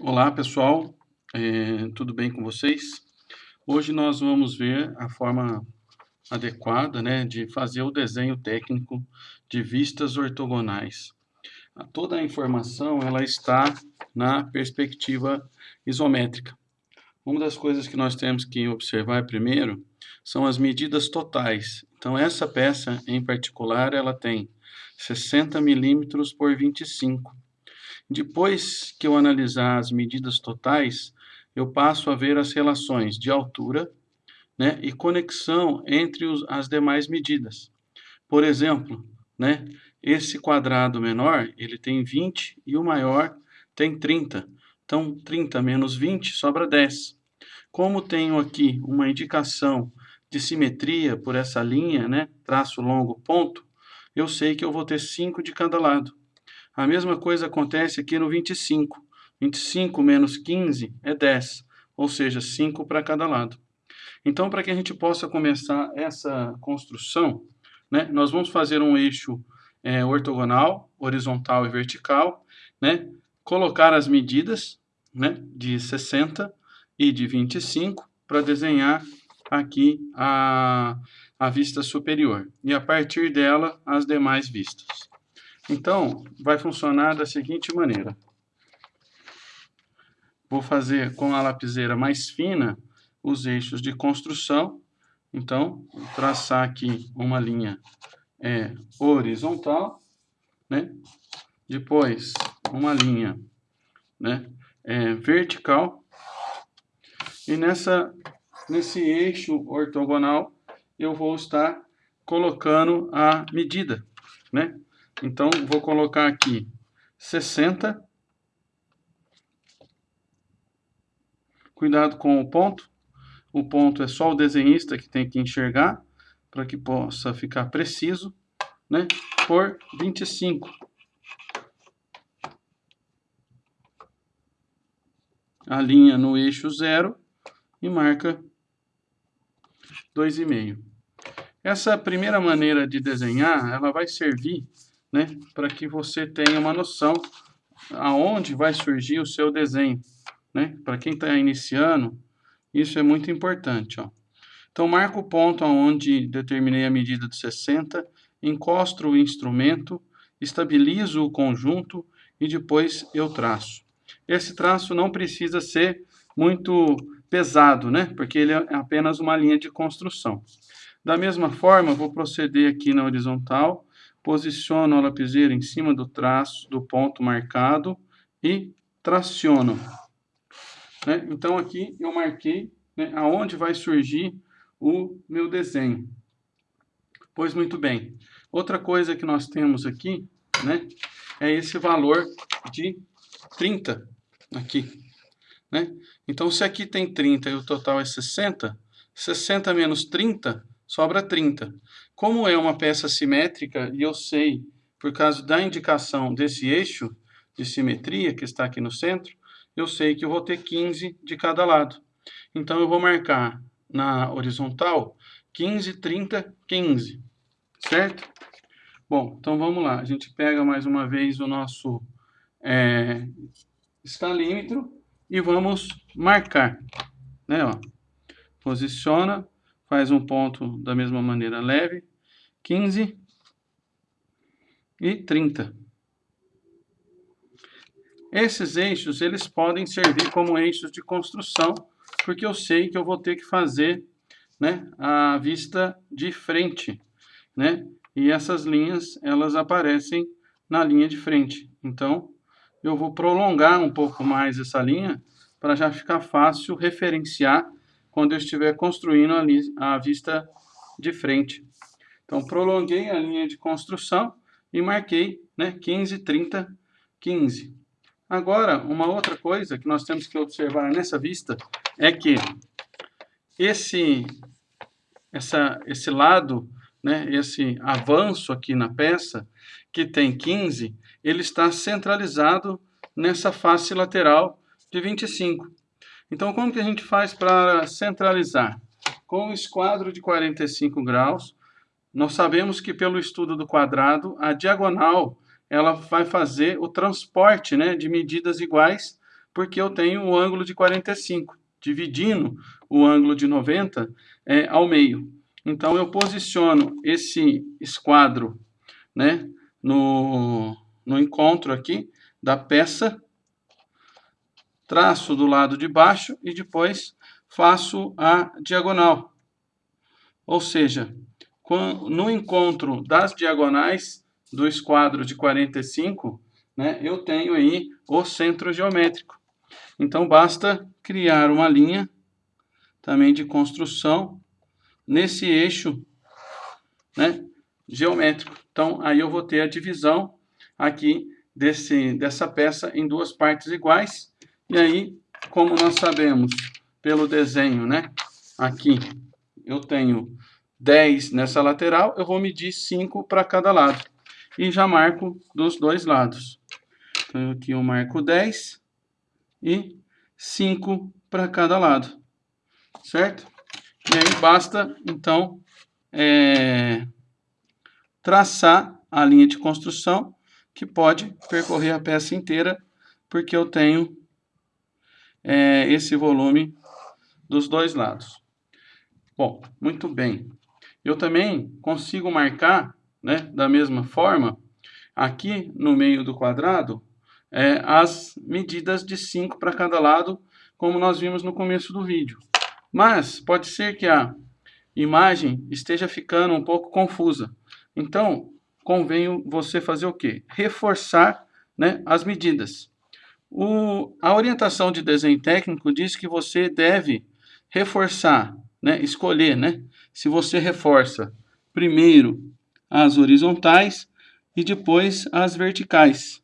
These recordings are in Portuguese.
Olá pessoal, é, tudo bem com vocês? Hoje nós vamos ver a forma adequada né, de fazer o desenho técnico de vistas ortogonais. Toda a informação ela está na perspectiva isométrica. Uma das coisas que nós temos que observar primeiro são as medidas totais. Então essa peça em particular ela tem 60 milímetros por 25 depois que eu analisar as medidas totais, eu passo a ver as relações de altura né, e conexão entre os, as demais medidas. Por exemplo, né, esse quadrado menor ele tem 20 e o maior tem 30. Então, 30 menos 20 sobra 10. Como tenho aqui uma indicação de simetria por essa linha, né, traço longo ponto, eu sei que eu vou ter 5 de cada lado. A mesma coisa acontece aqui no 25. 25 menos 15 é 10, ou seja, 5 para cada lado. Então, para que a gente possa começar essa construção, né, nós vamos fazer um eixo é, ortogonal, horizontal e vertical, né, colocar as medidas né, de 60 e de 25 para desenhar aqui a, a vista superior. E a partir dela, as demais vistas. Então, vai funcionar da seguinte maneira. Vou fazer com a lapiseira mais fina os eixos de construção. Então, traçar aqui uma linha é, horizontal, né? Depois, uma linha né, é, vertical. E nessa, nesse eixo ortogonal, eu vou estar colocando a medida, né? Então, vou colocar aqui 60. Cuidado com o ponto. O ponto é só o desenhista que tem que enxergar, para que possa ficar preciso, né? Por 25. A linha no eixo zero e marca 2,5. Essa primeira maneira de desenhar, ela vai servir né, para que você tenha uma noção aonde vai surgir o seu desenho. Né? Para quem está iniciando, isso é muito importante. Ó. Então, marco o ponto onde determinei a medida de 60, encosto o instrumento, estabilizo o conjunto e depois eu traço. Esse traço não precisa ser muito pesado, né? porque ele é apenas uma linha de construção. Da mesma forma, vou proceder aqui na horizontal, posiciono a lapiseira em cima do traço, do ponto marcado e traciono. Né? Então, aqui eu marquei né, aonde vai surgir o meu desenho. Pois muito bem. Outra coisa que nós temos aqui, né, é esse valor de 30 aqui. Né? Então, se aqui tem 30 e o total é 60, 60 menos 30 sobra 30. Como é uma peça simétrica, e eu sei, por causa da indicação desse eixo de simetria que está aqui no centro, eu sei que eu vou ter 15 de cada lado. Então, eu vou marcar na horizontal 15, 30, 15, certo? Bom, então vamos lá. A gente pega mais uma vez o nosso é, escalímetro e vamos marcar. Né, ó. Posiciona faz um ponto da mesma maneira leve, 15 e 30. Esses eixos, eles podem servir como eixos de construção, porque eu sei que eu vou ter que fazer né, a vista de frente, né? E essas linhas, elas aparecem na linha de frente. Então, eu vou prolongar um pouco mais essa linha para já ficar fácil referenciar quando eu estiver construindo a, a vista de frente. Então, prolonguei a linha de construção e marquei né, 15, 30, 15. Agora, uma outra coisa que nós temos que observar nessa vista é que esse, essa, esse lado, né, esse avanço aqui na peça, que tem 15, ele está centralizado nessa face lateral de 25. Então, como que a gente faz para centralizar? Com o esquadro de 45 graus, nós sabemos que pelo estudo do quadrado, a diagonal ela vai fazer o transporte né, de medidas iguais porque eu tenho o ângulo de 45, dividindo o ângulo de 90 é, ao meio. Então, eu posiciono esse esquadro né, no, no encontro aqui da peça, traço do lado de baixo e depois faço a diagonal. Ou seja, no encontro das diagonais do esquadro de 45, né, eu tenho aí o centro geométrico. Então, basta criar uma linha também de construção nesse eixo né, geométrico. Então, aí eu vou ter a divisão aqui desse, dessa peça em duas partes iguais. E aí, como nós sabemos pelo desenho, né, aqui eu tenho 10 nessa lateral, eu vou medir 5 para cada lado. E já marco dos dois lados. Então, aqui eu marco 10 e 5 para cada lado. Certo? E aí basta, então, é, traçar a linha de construção, que pode percorrer a peça inteira, porque eu tenho é, esse volume dos dois lados. Bom, muito bem. Eu também consigo marcar, né, da mesma forma, aqui no meio do quadrado, é, as medidas de 5 para cada lado, como nós vimos no começo do vídeo. Mas pode ser que a imagem esteja ficando um pouco confusa. Então, convém você fazer o quê? Reforçar né, as medidas. O, a orientação de desenho técnico diz que você deve reforçar, né, escolher, né, se você reforça primeiro as horizontais e depois as verticais.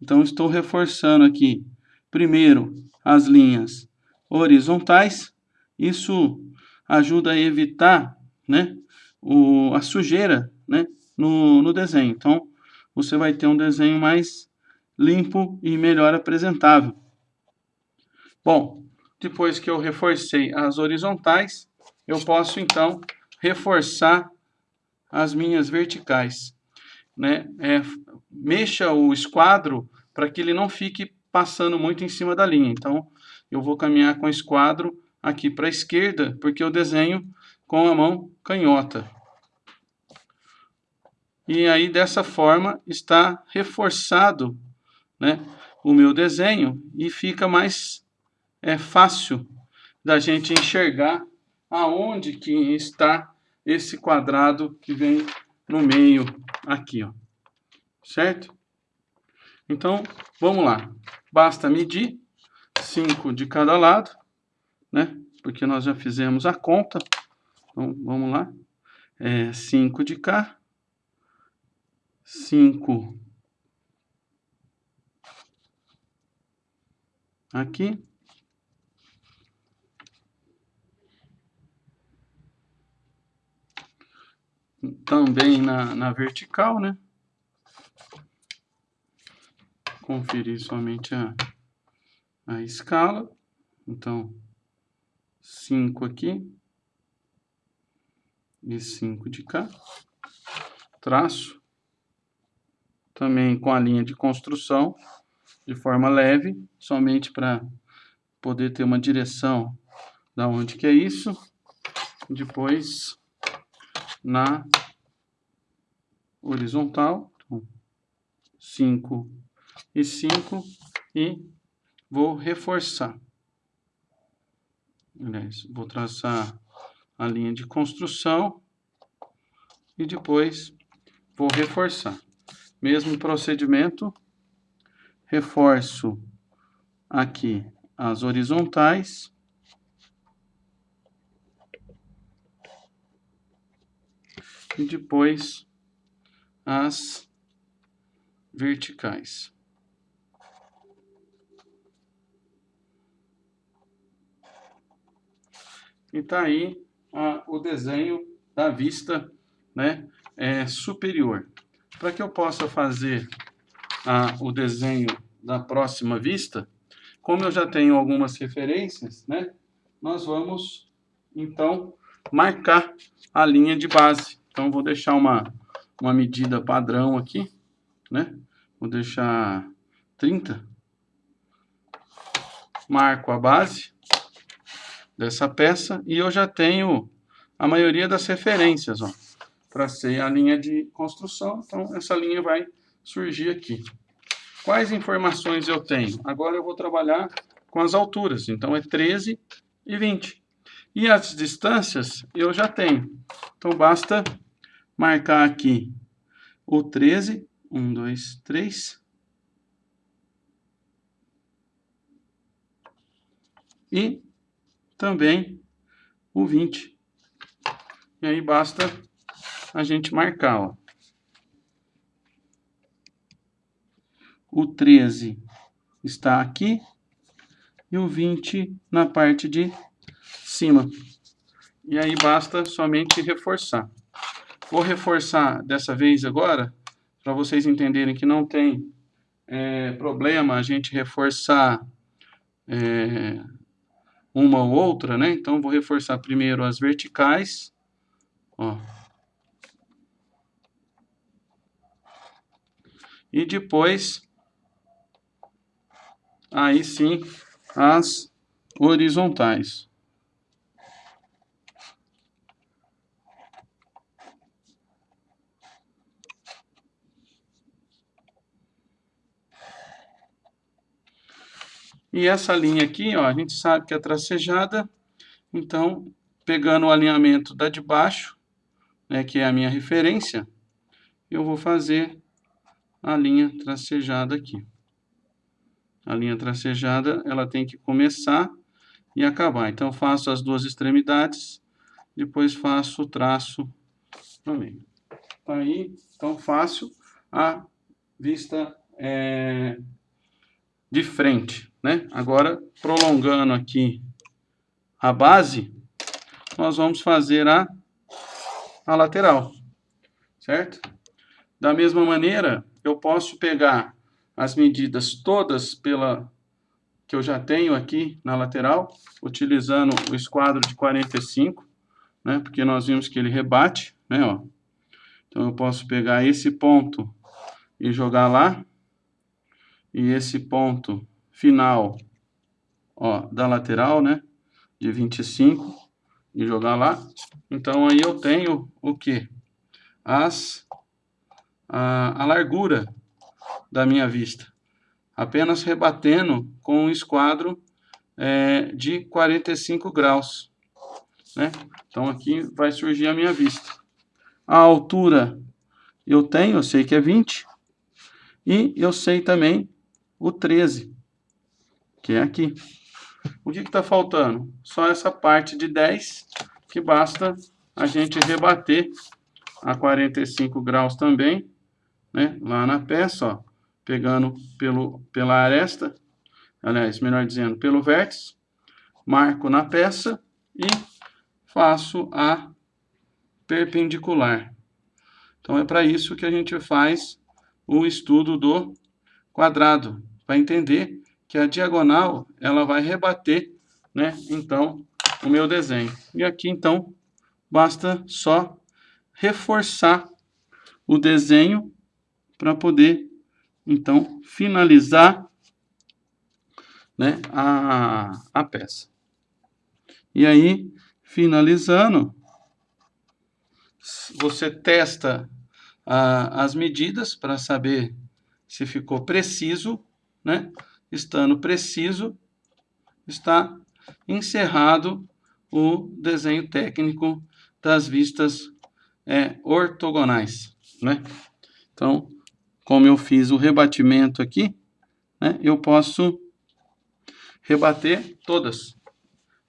Então, estou reforçando aqui primeiro as linhas horizontais isso ajuda a evitar né, o, a sujeira né, no, no desenho. Então, você vai ter um desenho mais limpo e melhor apresentável. Bom, depois que eu reforcei as horizontais, eu posso então reforçar as minhas verticais. Né? É, mexa o esquadro para que ele não fique passando muito em cima da linha. Então, eu vou caminhar com o esquadro aqui para a esquerda, porque eu desenho com a mão canhota. E aí, dessa forma, está reforçado né, o meu desenho e fica mais é, fácil da gente enxergar aonde que está esse quadrado que vem no meio aqui, ó. Certo? Então, vamos lá. Basta medir 5 de cada lado né? Porque nós já fizemos a conta. Então, vamos lá. É 5 de cá. 5 aqui. Também na, na vertical, né? Conferir somente a, a escala. Então, 5 aqui e 5 de cá. Traço também com a linha de construção de forma leve, somente para poder ter uma direção da onde que é isso. Depois na horizontal, 5 então, e 5 e vou reforçar. Aliás, vou traçar a linha de construção e depois vou reforçar. Mesmo procedimento, reforço aqui as horizontais. E depois as verticais. E está aí a, o desenho da vista né, é, superior. Para que eu possa fazer o desenho da próxima vista, como eu já tenho algumas referências, né, nós vamos, então, marcar a linha de base. Então, vou deixar uma, uma medida padrão aqui, né? Vou deixar 30. marco a base dessa peça e eu já tenho a maioria das referências, ó. Tracei a linha de construção, então essa linha vai surgir aqui. Quais informações eu tenho? Agora eu vou trabalhar com as alturas, então é 13 e 20. E as distâncias eu já tenho. Então basta marcar aqui o 13, 1, 2, 3. E também o 20. E aí basta a gente marcar, ó. O 13 está aqui e o 20 na parte de cima. E aí basta somente reforçar. Vou reforçar dessa vez agora, para vocês entenderem que não tem é, problema a gente reforçar é, uma ou outra, né? Então, vou reforçar primeiro as verticais, ó. E depois, aí sim, as horizontais. E essa linha aqui, ó, a gente sabe que é tracejada, então, pegando o alinhamento da de baixo, né, que é a minha referência, eu vou fazer a linha tracejada aqui. A linha tracejada, ela tem que começar e acabar. Então, faço as duas extremidades, depois faço o traço também. Tá aí, então, fácil a vista é, de frente, né? Agora, prolongando aqui a base, nós vamos fazer a, a lateral, certo? Da mesma maneira, eu posso pegar as medidas todas pela que eu já tenho aqui na lateral, utilizando o esquadro de 45, né? Porque nós vimos que ele rebate, né? Ó. Então, eu posso pegar esse ponto e jogar lá, e esse ponto final ó, da lateral, né, de 25, e jogar lá. Então, aí eu tenho o que? As, a, a largura da minha vista. Apenas rebatendo com um esquadro é, de 45 graus. Né? Então, aqui vai surgir a minha vista. A altura eu tenho, eu sei que é 20. E eu sei também o 13, que é aqui. O que está faltando? Só essa parte de 10, que basta a gente rebater a 45 graus também, né? lá na peça, ó, pegando pelo, pela aresta, aliás, melhor dizendo, pelo vértice, marco na peça e faço a perpendicular. Então, é para isso que a gente faz o estudo do quadrado, para entender que a diagonal ela vai rebater, né? Então, o meu desenho. E aqui, então, basta só reforçar o desenho para poder, então, finalizar né, a, a peça. E aí, finalizando, você testa a, as medidas para saber se ficou preciso, né? Estando preciso, está encerrado o desenho técnico das vistas é, ortogonais, né? Então, como eu fiz o rebatimento aqui, né, eu posso rebater todas,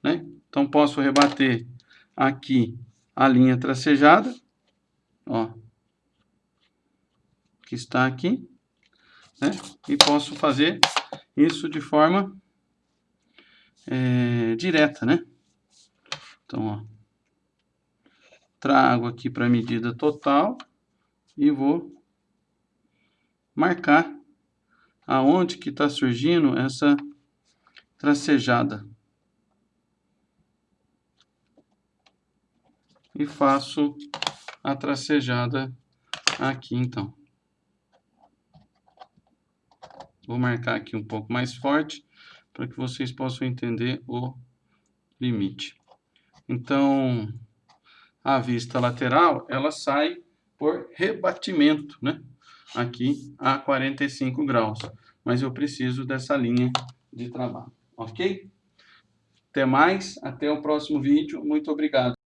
né? Então, posso rebater aqui a linha tracejada, ó, que está aqui, né? E posso fazer isso de forma é, direta, né? Então, ó, trago aqui para a medida total e vou marcar aonde que está surgindo essa tracejada. E faço a tracejada aqui, então. Vou marcar aqui um pouco mais forte para que vocês possam entender o limite. Então, a vista lateral, ela sai por rebatimento, né? Aqui a 45 graus. Mas eu preciso dessa linha de trabalho, ok? Até mais, até o próximo vídeo. Muito obrigado.